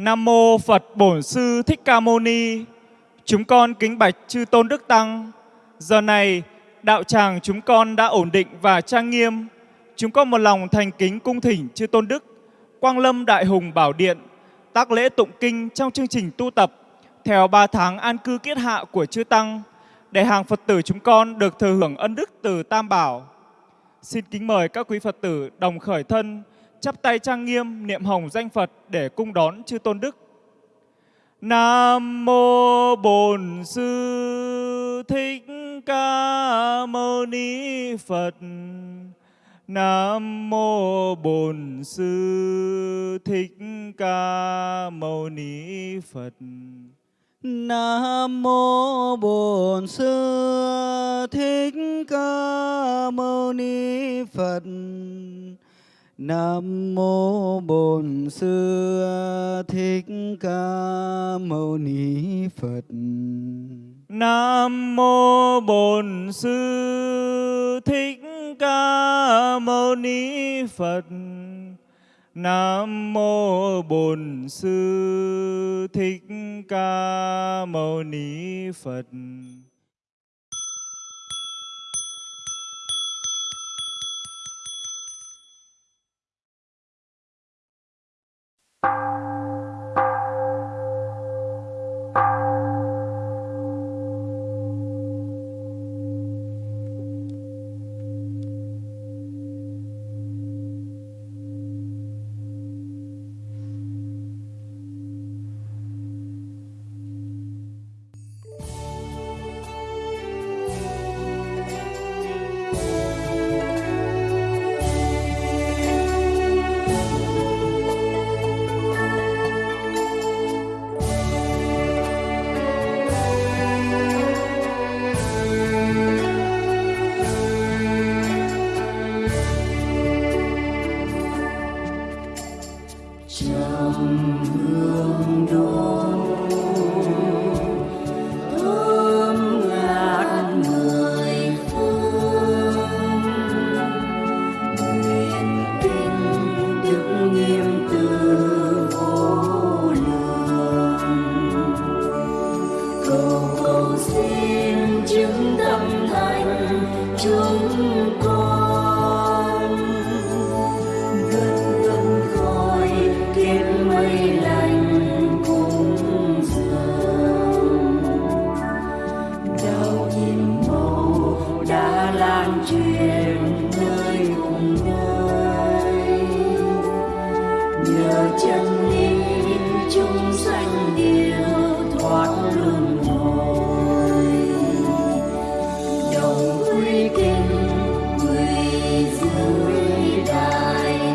Nam mô Phật Bổn Sư Thích Ca Mâu Ni. Chúng con kính bạch chư tôn đức tăng. Giờ này, đạo tràng chúng con đã ổn định và trang nghiêm. Chúng con một lòng thành kính cung thỉnh chư tôn đức, Quang Lâm Đại Hùng Bảo Điện, tác lễ tụng kinh trong chương trình tu tập theo ba tháng an cư kiết hạ của chư tăng để hàng Phật tử chúng con được thừa hưởng ân đức từ Tam Bảo. Xin kính mời các quý Phật tử đồng khởi thân, chắp tay trang nghiêm niệm hồng danh Phật để cung đón chư tôn đức. Nam mô Bổn Sư Thích Ca Mâu Ni Phật. Nam mô Bổn Sư Thích Ca Mâu Ni Phật. Nam mô Bổn Sư Thích Ca Mâu Ni Phật. Nam mô Bổn Sư Thích Ca Mâu Ni Phật. Nam mô Bổn Sư Thích Ca Mâu Ni Phật. Nam mô Bổn Sư Thích Ca Mâu Ni Phật. Thank you.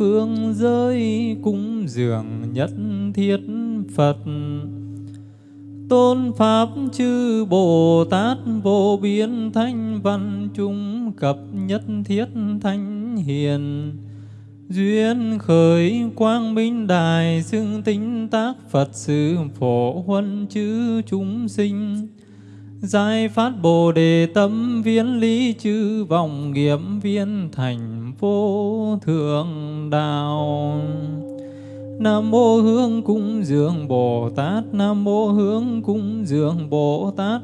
phương giới cúng dường nhất thiết Phật. Tôn Pháp chư Bồ Tát vô biên thanh văn chúng cập nhất thiết thanh hiền. Duyên khởi quang minh đài xưng tính tác Phật sự phổ huân chư chúng sinh. Giải phát Bồ Đề tâm viên lý chư vọng nghiệp viên thành vô thượng đạo. Nam mô Hướng cung dường Bồ Tát, Nam mô Hướng cung dường Bồ Tát,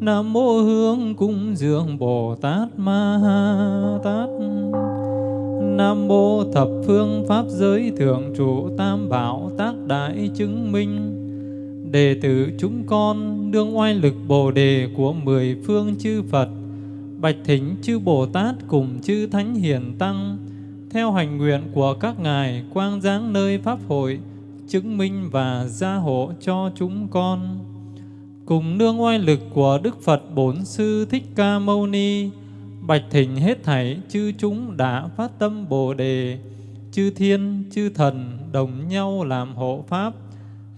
Nam mô Hướng cung dường Bồ Tát Ma Ha Tát. Nam mô thập phương pháp giới thượng trụ tam bảo tác đại chứng minh Đệ tử chúng con đương oai lực Bồ đề của mười phương chư Phật, bạch Thính, chư Bồ Tát cùng chư Thánh Hiền Tăng, theo hành nguyện của các ngài quang giáng nơi pháp hội, chứng minh và gia hộ cho chúng con. Cùng nương oai lực của Đức Phật Bốn Sư Thích Ca Mâu Ni, bạch thỉnh hết thảy chư chúng đã phát tâm Bồ đề, chư thiên, chư thần đồng nhau làm hộ pháp,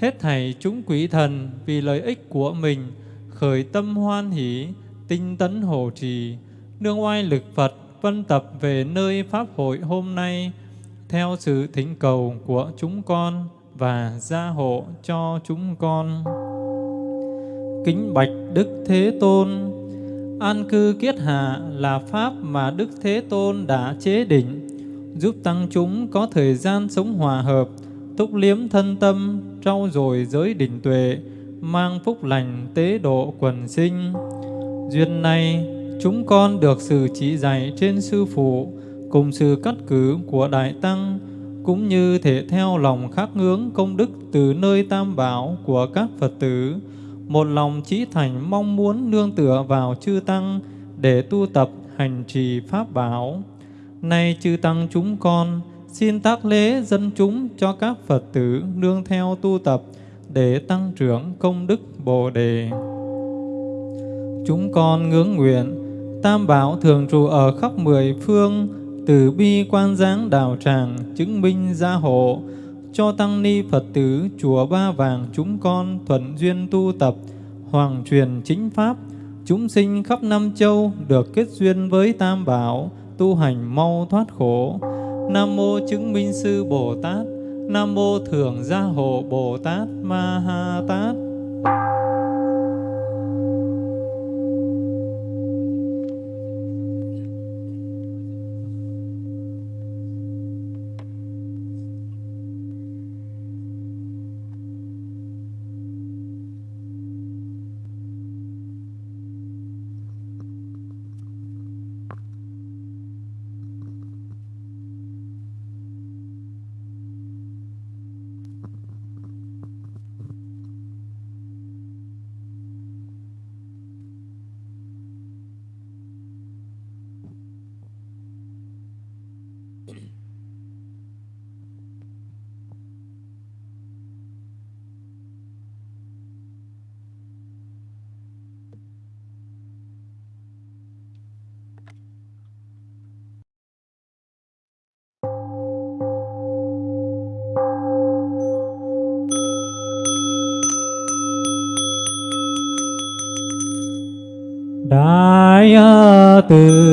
Hết thảy chúng quỷ thần vì lợi ích của mình khởi tâm hoan hỷ, tinh tấn hộ trì, nương oai lực Phật vân tập về nơi Pháp hội hôm nay theo sự thỉnh cầu của chúng con và gia hộ cho chúng con. Kính bạch Đức Thế Tôn, an cư kiết hạ là Pháp mà Đức Thế Tôn đã chế định, giúp tăng chúng có thời gian sống hòa hợp, túc liếm thân tâm, trau dồi giới định tuệ, mang phúc lành tế độ quần sinh. Duyên này, chúng con được sự chỉ dạy trên Sư Phụ, cùng sự cắt cử của Đại Tăng, cũng như thể theo lòng khắc ngưỡng công đức từ nơi tam bảo của các Phật tử, một lòng chí thành mong muốn nương tựa vào chư Tăng để tu tập hành trì Pháp bảo. Nay chư Tăng chúng con, xin tác lễ dân chúng cho các Phật tử nương theo tu tập để tăng trưởng công đức Bồ Đề. Chúng con ngưỡng nguyện, Tam Bảo thường trụ ở khắp mười phương, từ bi quan giáng đạo tràng, chứng minh gia hộ, cho tăng ni Phật tử chùa Ba Vàng chúng con thuận duyên tu tập, hoàng truyền chính Pháp, chúng sinh khắp năm châu được kết duyên với Tam Bảo, tu hành mau thoát khổ. Nam mô chứng minh sư Bồ Tát, Nam mô thường gia hộ Bồ Tát Ma Ha Tát. Đại từ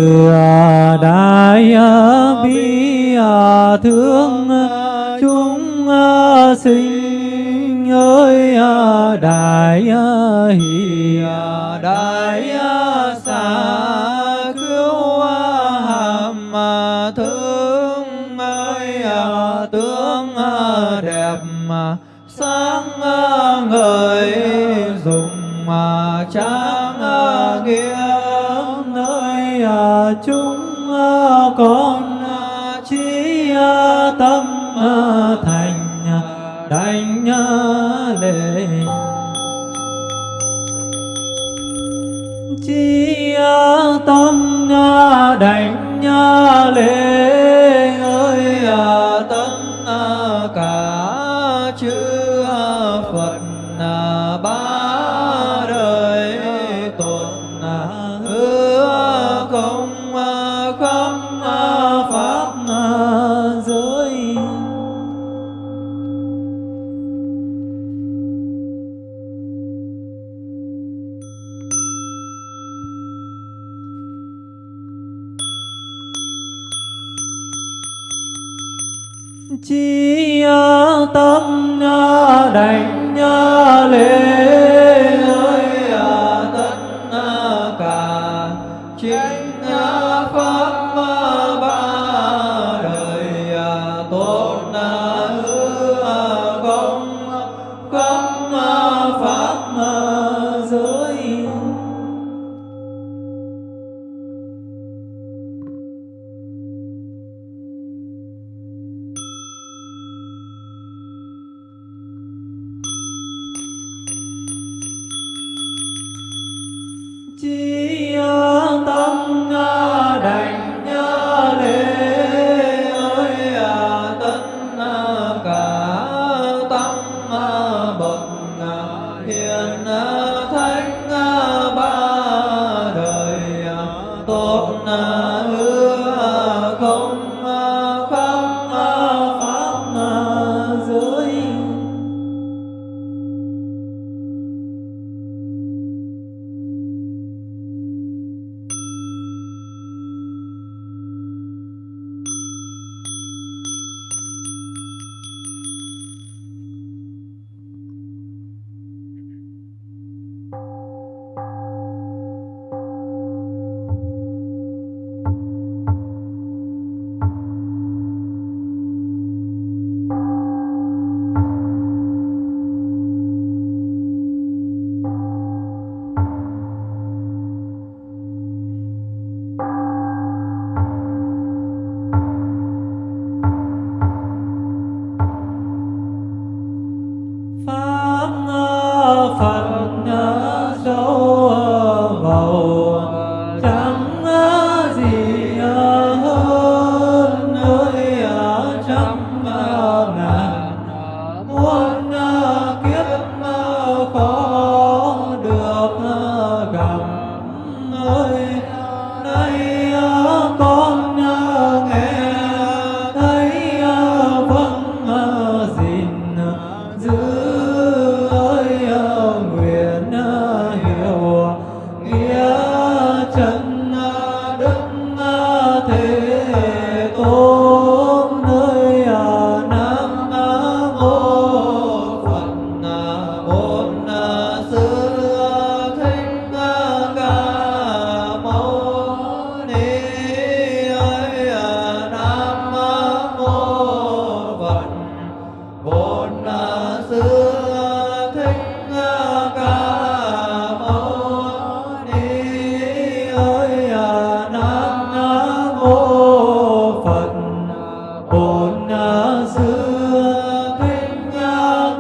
chi tâm đảnh lễ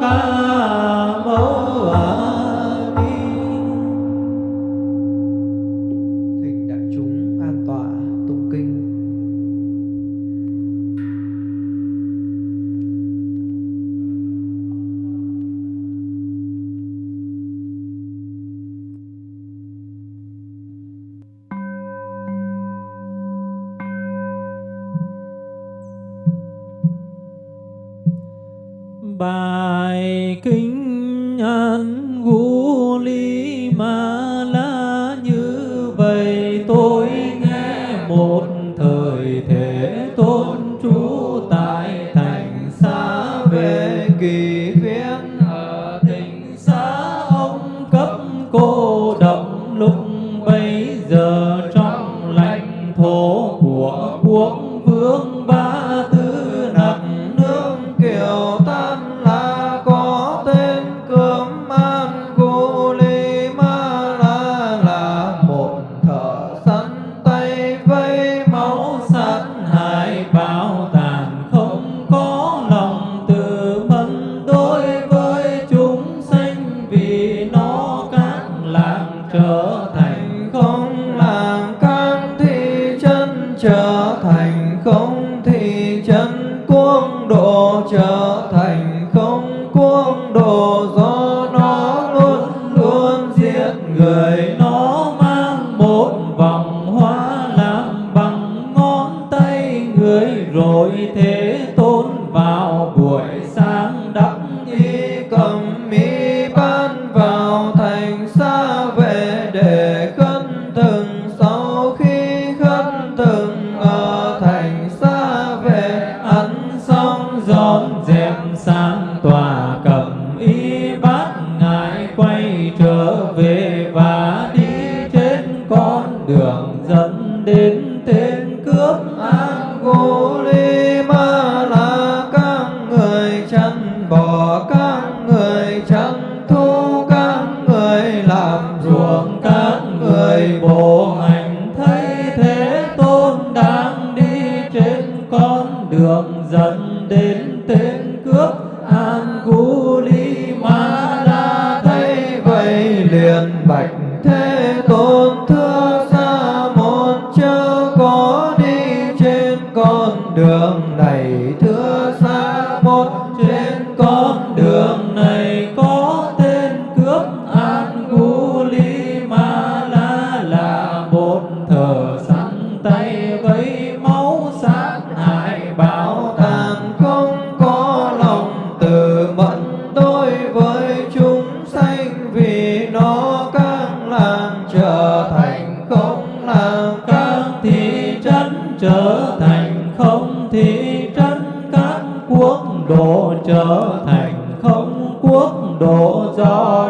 love. hội thế tôn vào buổi sáng.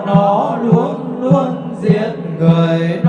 nó luôn luôn giết người.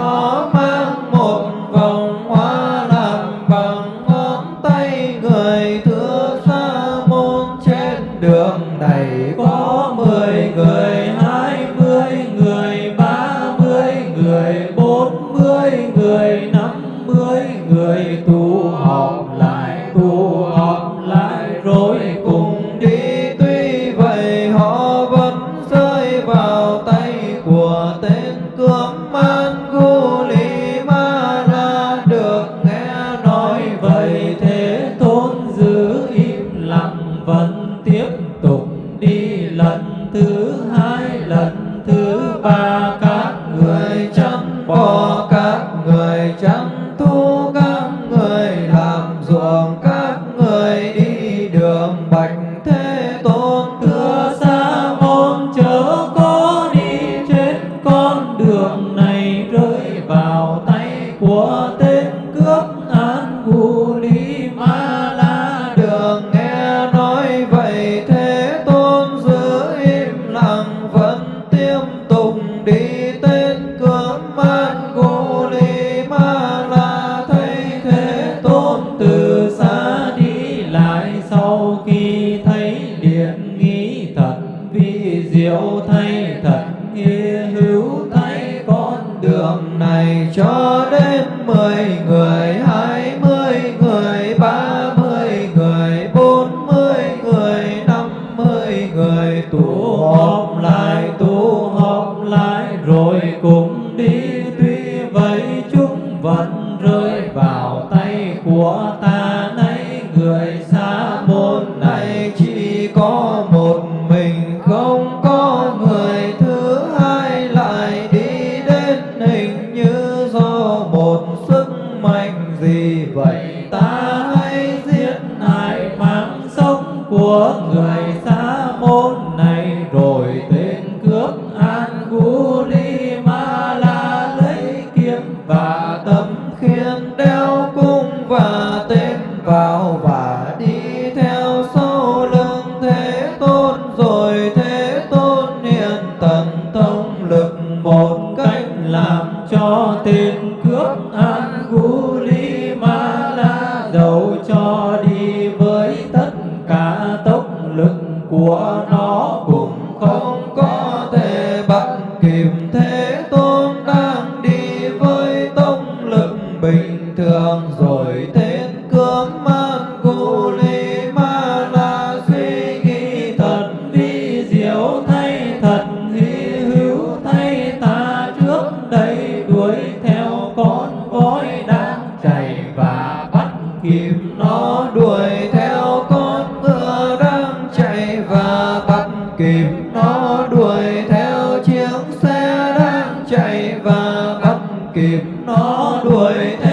chạy và bắt kịp nó đuổi theo.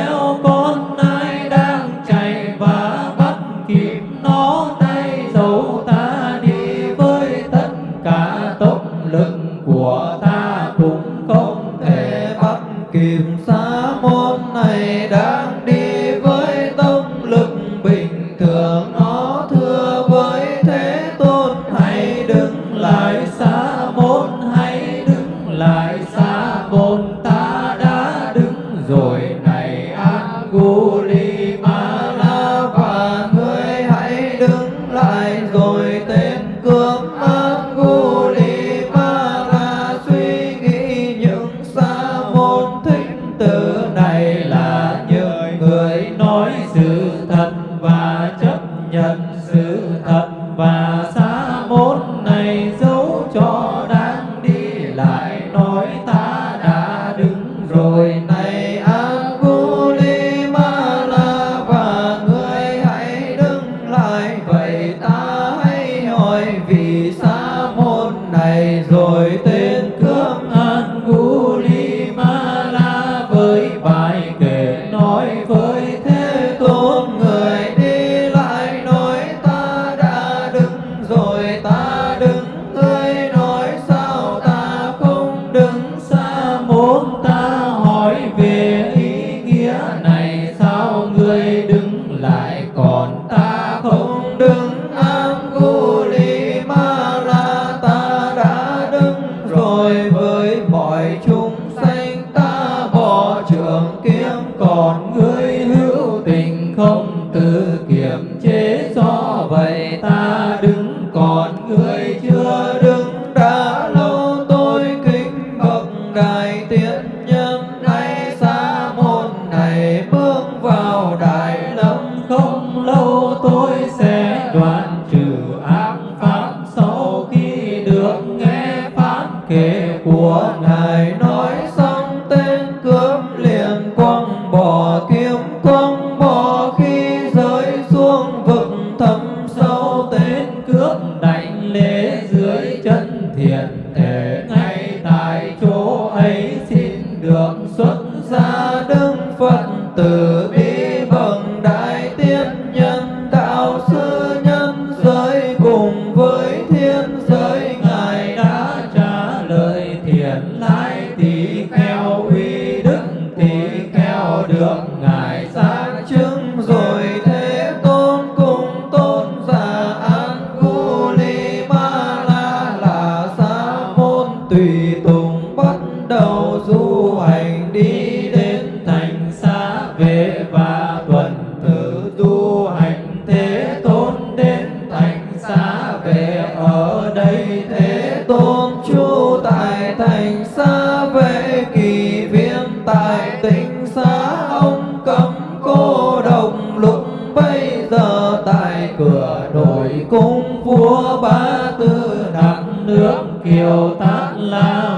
lại tình xa ông cấm cô đồng, lúc bây giờ tại cửa nội cung vua ba tư, nặng nước kiều tát lao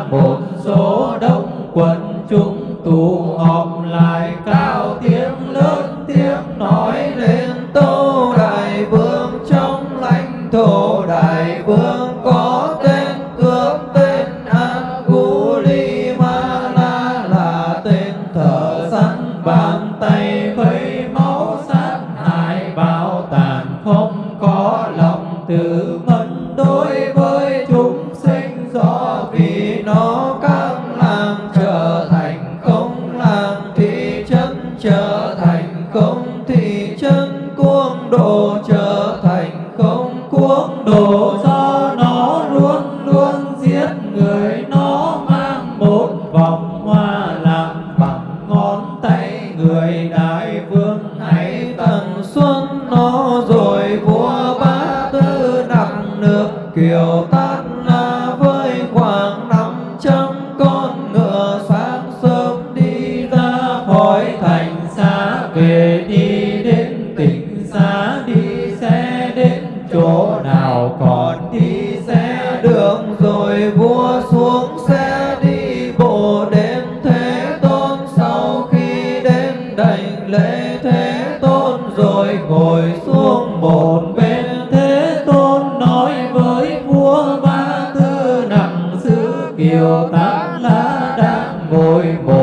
diệu tán lá đang ngồi một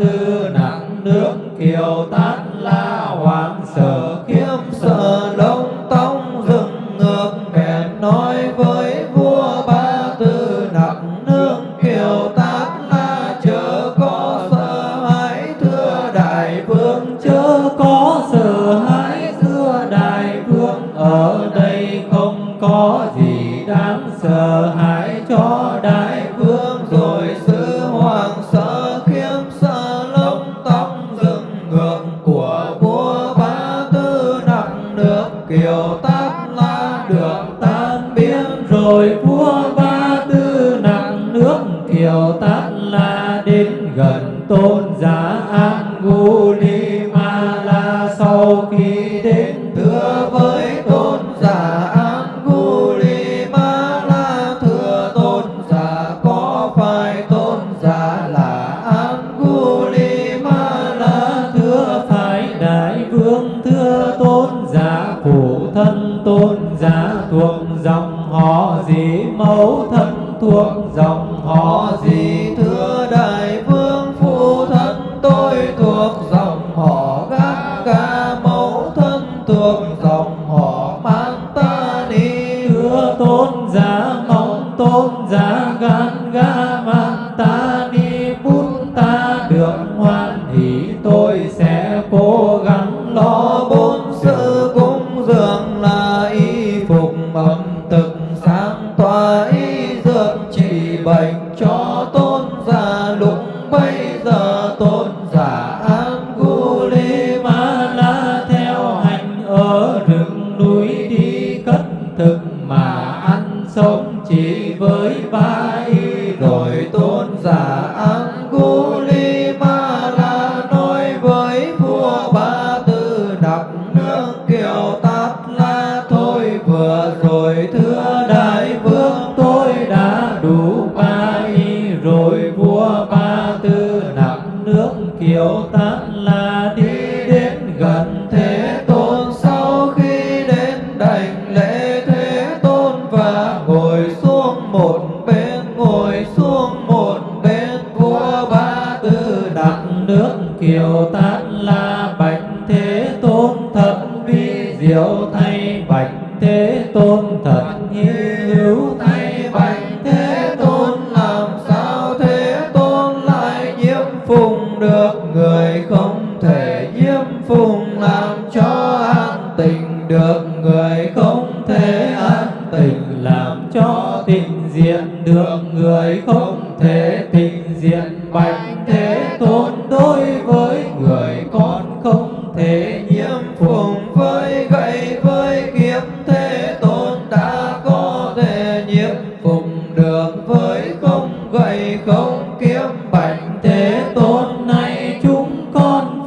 tư nặng nước kiều tát la hoàng sở. sáng tòa y dược trị bệnh cho tôn giả lũng bay.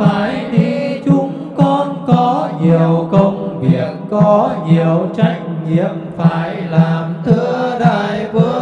phải đi. Chúng con có nhiều công việc, có nhiều trách nhiệm, phải làm thưa đại vương.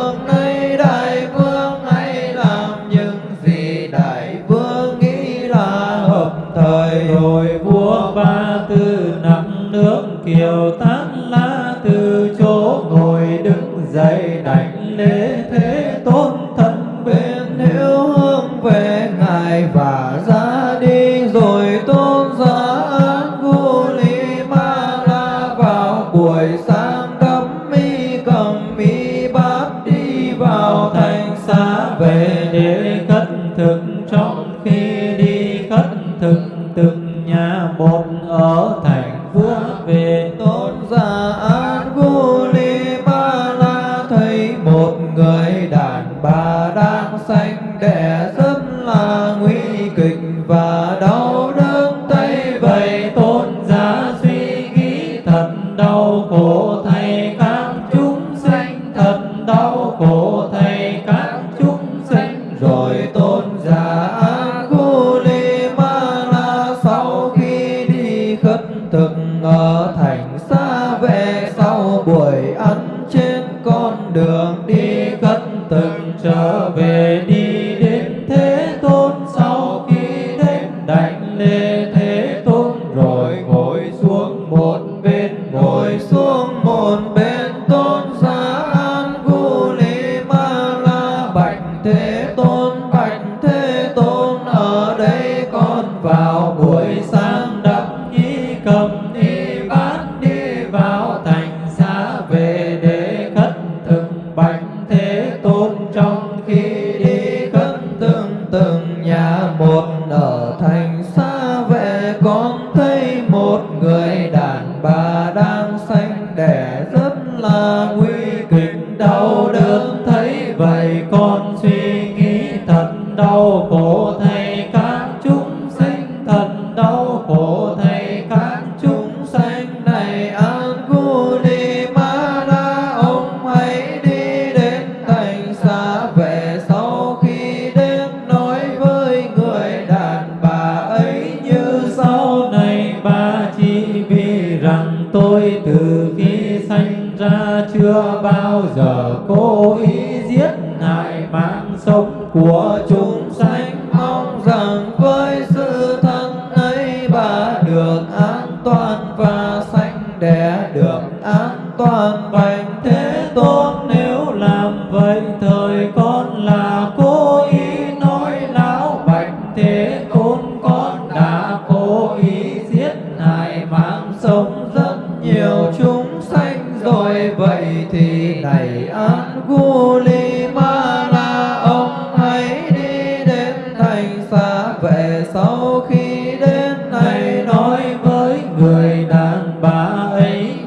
bà ấy.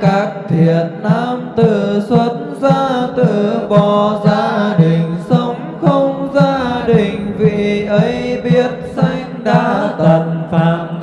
các thiện nam tử xuất gia từ bỏ gia đình, sống không gia đình, vì ấy biết sanh đã tận phạm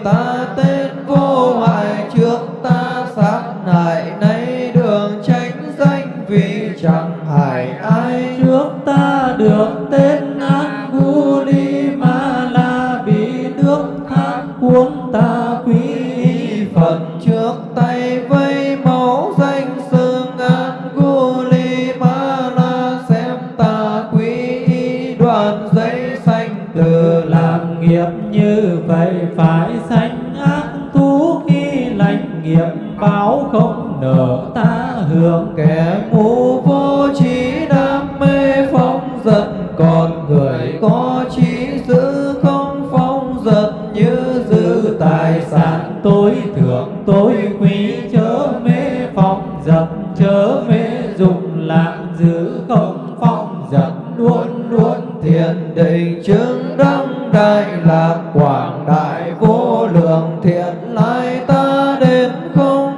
kita lạc quảng đại vô lượng thiện lai ta đến không?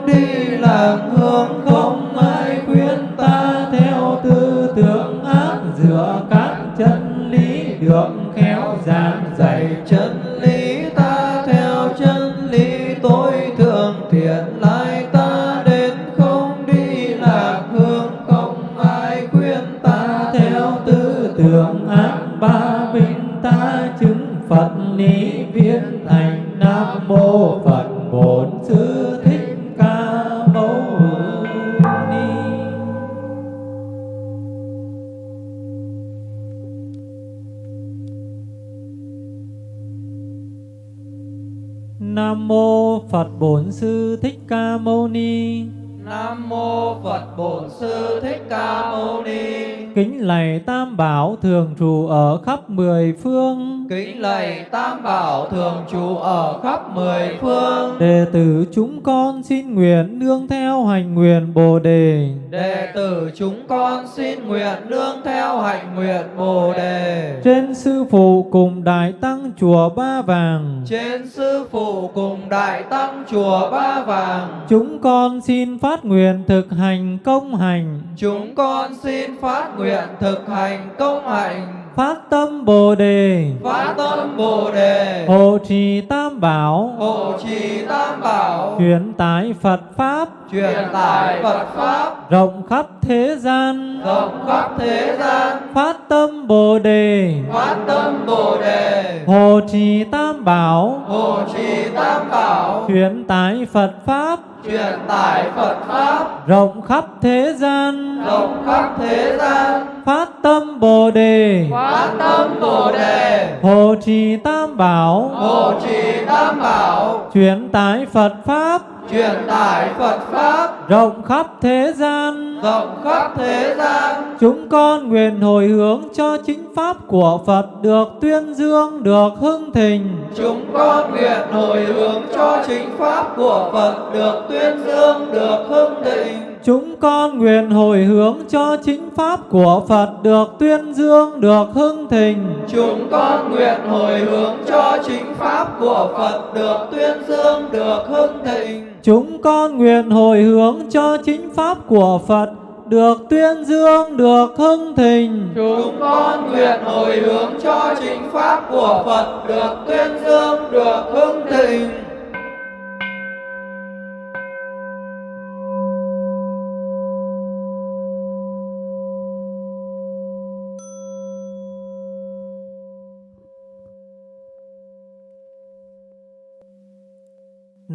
Bổn Sư Thích Ca Mâu Ni Nam mô Phật Bổn Sư Thích Ca Mâu Ni. Kính lạy Tam Bảo thường trụ ở khắp mười phương. Kính lạy Tam Bảo thường trụ ở khắp mười phương. Đệ tử chúng con xin nguyện nương theo hành nguyện Bồ đề. Đệ tử chúng con xin nguyện nương theo hành nguyện Bồ đề. Trên sư phụ cùng đại tăng chùa Ba Vàng. Trên sư phụ cùng đại tăng chùa Ba Vàng. Chúng con xin phát nguyện thực hành công hành. Chúng con xin phát nguyện thực hành công hành. Phát tâm Bồ đề. Phát tâm Bồ đề. Hộ trì Tam Bảo. Hộ trì Tam Bảo. Truyền tải Phật pháp. Truyền tải Phật pháp. Rộng khắp thế gian. Rộng khắp thế gian. Phát tâm Bồ đề. Phát tâm Bồ đề. Hộ trì Tam Bảo. Hộ trì Tam Bảo. Truyền tải Phật pháp. Truyền tải Phật pháp. Rộng khắp thế gian. Rộng khắp thế gian. Phát tâm Bồ đề. Phát tâm Bồ đề. Hộ trì Tam Bảo. Hộ trì Tam Bảo. Truyền tải Phật pháp. Truyền tải Phật pháp. Rộng khắp thế gian. Rộng khắp thế gian. Chúng con nguyện hồi hướng cho chính pháp của Phật được tuyên dương, được hưng thịnh. Chúng con nguyện hồi hướng cho chính pháp của Phật được tuyên dương, được hưng thịnh. Chúng con nguyện hồi hướng cho chính pháp của Phật được tuyên dương, được hưng thịnh. Chúng con nguyện hồi hướng cho chính pháp của Phật được tuyên dương, được hưng thịnh. Chúng con nguyện hồi hướng cho chính pháp của Phật được tuyên dương, được hưng thịnh. Chúng con nguyện hồi hướng cho chính pháp của Phật được tuyên dương, được hưng thịnh.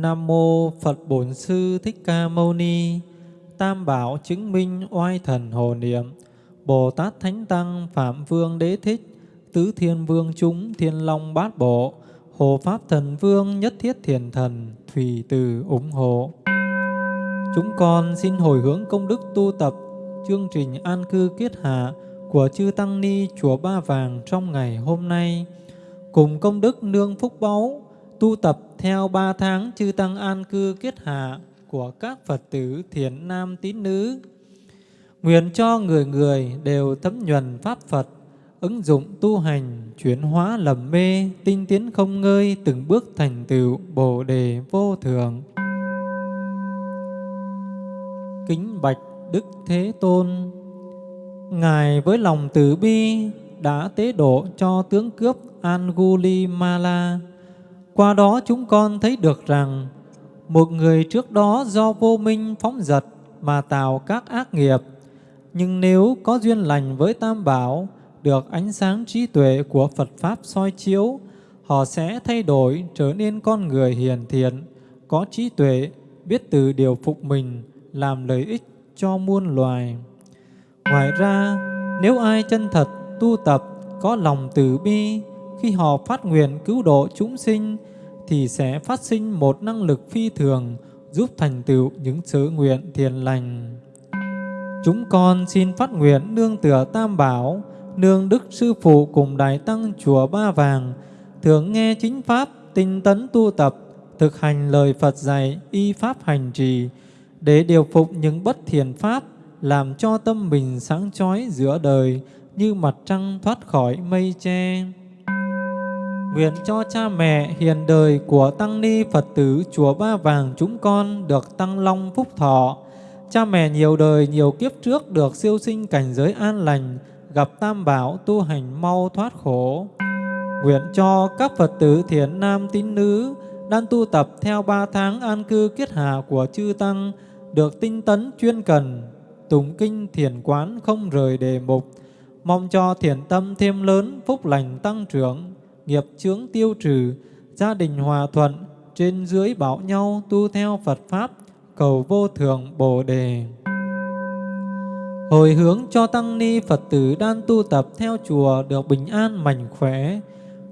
Nam mô Phật Bổn Sư Thích Ca Mâu Ni. Tam bảo chứng minh oai thần hồ niệm. Bồ Tát Thánh Tăng Phạm Vương Đế Thích, Tứ Thiên Vương chúng Thiên Long Bát Bộ, Hồ Pháp Thần Vương Nhất Thiết Thiền Thần, Thủy Từ ủng hộ. Chúng con xin hồi hướng công đức tu tập chương trình an cư kiết hạ của chư Tăng Ni Chùa Ba Vàng trong ngày hôm nay, cùng công đức nương phúc báu tu tập theo ba tháng chư Tăng an cư kiết hạ của các Phật tử thiền nam tín nữ. Nguyện cho người người đều thấm nhuần Pháp Phật, ứng dụng tu hành, chuyển hóa lầm mê, tinh tiến không ngơi, từng bước thành tựu Bồ đề vô thường. Kính bạch Đức Thế Tôn, Ngài với lòng từ bi đã tế độ cho tướng cướp Angulimala. Qua đó chúng con thấy được rằng một người trước đó do vô minh phóng dật mà tạo các ác nghiệp. Nhưng nếu có duyên lành với Tam Bảo, được ánh sáng trí tuệ của Phật Pháp soi chiếu, họ sẽ thay đổi trở nên con người hiền thiện, có trí tuệ, biết từ điều phục mình, làm lợi ích cho muôn loài. Ngoài ra, nếu ai chân thật tu tập, có lòng từ bi, khi họ phát nguyện cứu độ chúng sinh, thì sẽ phát sinh một năng lực phi thường giúp thành tựu những sớ nguyện thiền lành. Chúng con xin phát nguyện nương tựa Tam Bảo, nương Đức Sư Phụ cùng Đại Tăng Chùa Ba Vàng, thường nghe chính Pháp, tinh tấn tu tập, thực hành lời Phật dạy, y pháp hành trì, để điều phục những bất thiền pháp, làm cho tâm mình sáng chói giữa đời như mặt trăng thoát khỏi mây che. Nguyện cho cha mẹ hiền đời của Tăng Ni Phật tử Chùa Ba Vàng chúng con được tăng long phúc thọ. Cha mẹ nhiều đời nhiều kiếp trước được siêu sinh cảnh giới an lành, gặp tam bảo tu hành mau thoát khổ. Nguyện cho các Phật tử thiện nam tín nữ đang tu tập theo ba tháng an cư kiết hạ của chư Tăng được tinh tấn chuyên cần, tụng kinh thiền quán không rời đề mục, mong cho thiền tâm thêm lớn, phúc lành tăng trưởng, nghiệp chướng tiêu trừ, gia đình hòa thuận, trên dưới bảo nhau tu theo Phật Pháp, cầu vô thượng Bồ Đề. Hồi hướng cho Tăng Ni Phật tử đang tu tập theo chùa được bình an mạnh khỏe,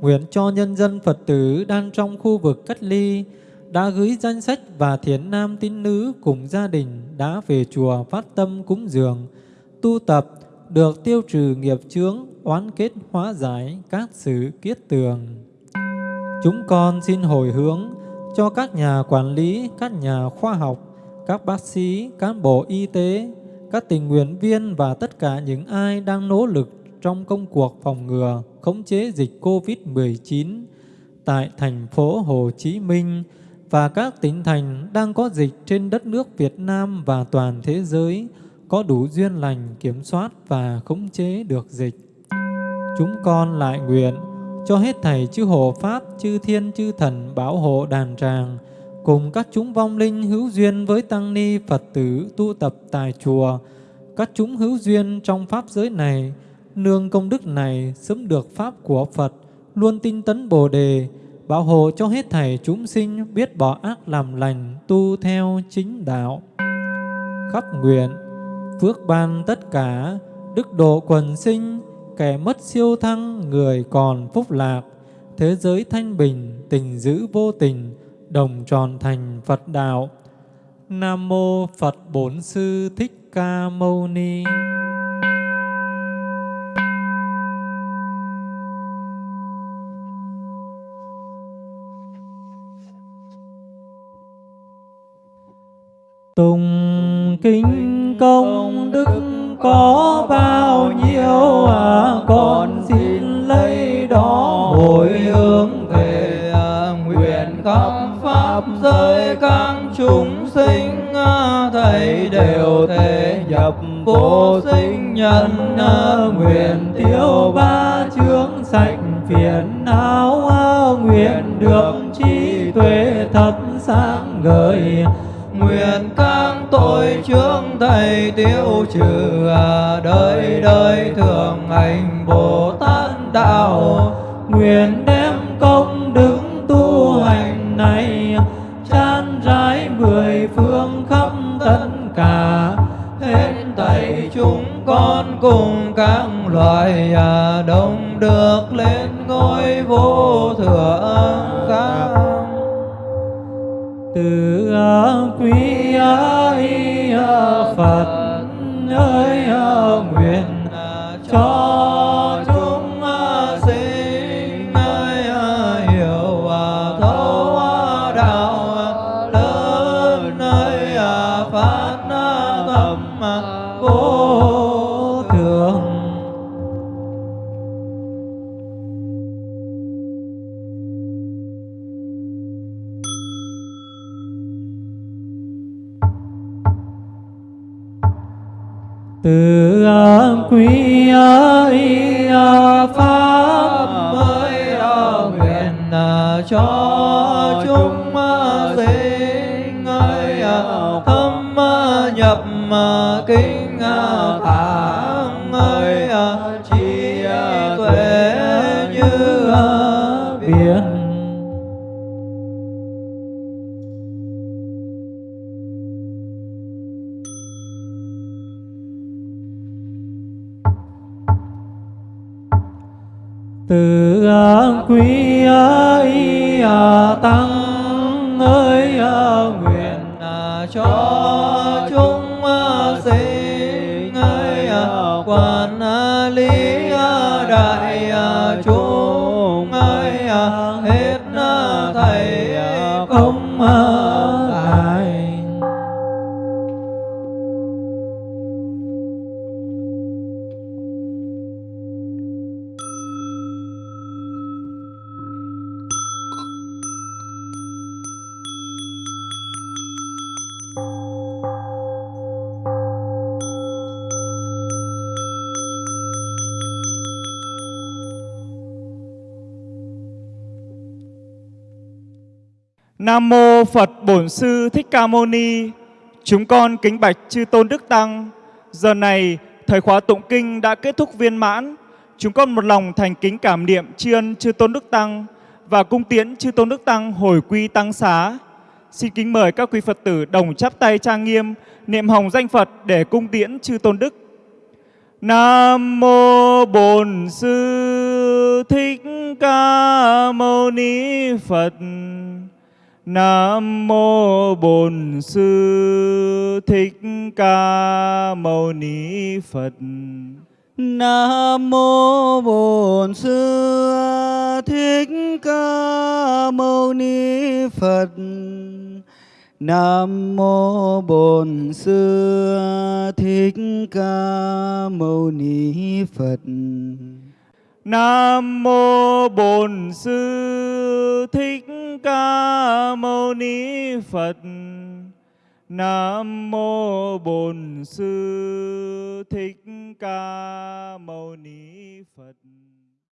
nguyện cho nhân dân Phật tử đang trong khu vực cách ly, đã gửi danh sách và thiện nam tín nữ cùng gia đình đã về chùa phát tâm cúng dường, tu tập, được tiêu trừ nghiệp chướng, oán kết hóa giải các sự kiết tường. Chúng con xin hồi hướng cho các nhà quản lý, các nhà khoa học, các bác sĩ, cán bộ y tế, các tình nguyện viên và tất cả những ai đang nỗ lực trong công cuộc phòng ngừa, khống chế dịch COVID-19 tại thành phố Hồ Chí Minh và các tỉnh thành đang có dịch trên đất nước Việt Nam và toàn thế giới có đủ duyên lành kiểm soát và khống chế được dịch. Chúng con lại nguyện cho hết thầy chư hộ Pháp, chư thiên, chư thần bảo hộ đàn tràng, cùng các chúng vong linh hữu duyên với tăng ni Phật tử tu tập tại chùa, các chúng hữu duyên trong Pháp giới này, nương công đức này sớm được Pháp của Phật, luôn tinh tấn Bồ Đề, bảo hộ cho hết thảy chúng sinh biết bỏ ác làm lành, tu theo chính đạo. Khắp nguyện, phước ban tất cả, đức độ quần sinh, kẻ mất siêu thăng, người còn phúc lạc, thế giới thanh bình, tình giữ vô tình, đồng tròn thành Phật đạo. Nam mô Phật Bổn Sư Thích Ca Mâu Ni. Tùng kinh công đức có bao nhiêu à con xin lấy đó. Hồi hướng về à, nguyện khắp pháp giới các chúng sinh à, thầy đều thể nhập vô sinh nhân à, nguyện tiêu ba chướng sạch phiền não à, nguyện được trí tuệ thật sáng ngời nguyện các tội trước thầy tiêu trừ à, đời đời thường hành bồ tát đạo. Nguyện đem công đức tu hành này chan rải mười phương khắp tất cả. Hết thầy chúng con cùng các loài à, đồng được lên ngôi vô thượng khác từ quý a Phật ơi nguyện cho quý ấy à, pháp mới à, nguyện à, cho chúng sinh ơi thâm nhập kinh thẳng ơi quý ấy à, tăng ơi à, nguyện à, cho Nam mô Phật Bổn Sư Thích Ca Mâu Ni. Chúng con kính bạch chư tôn đức tăng. Giờ này, thời khóa tụng kinh đã kết thúc viên mãn. Chúng con một lòng thành kính cảm niệm tri ân chư tôn đức tăng và cung tiễn chư tôn đức tăng hồi quy tăng xá. Xin kính mời các quý Phật tử đồng chắp tay trang nghiêm, niệm hồng danh Phật để cung tiễn chư tôn đức. Nam mô Bổn Sư Thích Ca Mâu Ni Phật. Nam mô Bổn Sư Thích Ca Mâu Ni Phật. Nam mô Bổn Sư Thích Ca Mâu Ni Phật. Nam mô Bổn Sư Thích Ca Mâu Ni Phật. Nam mô Bổn Sư Thích Ca Mâu Ni Phật. Nam mô Bổn Sư Thích Ca Mâu Ni Phật.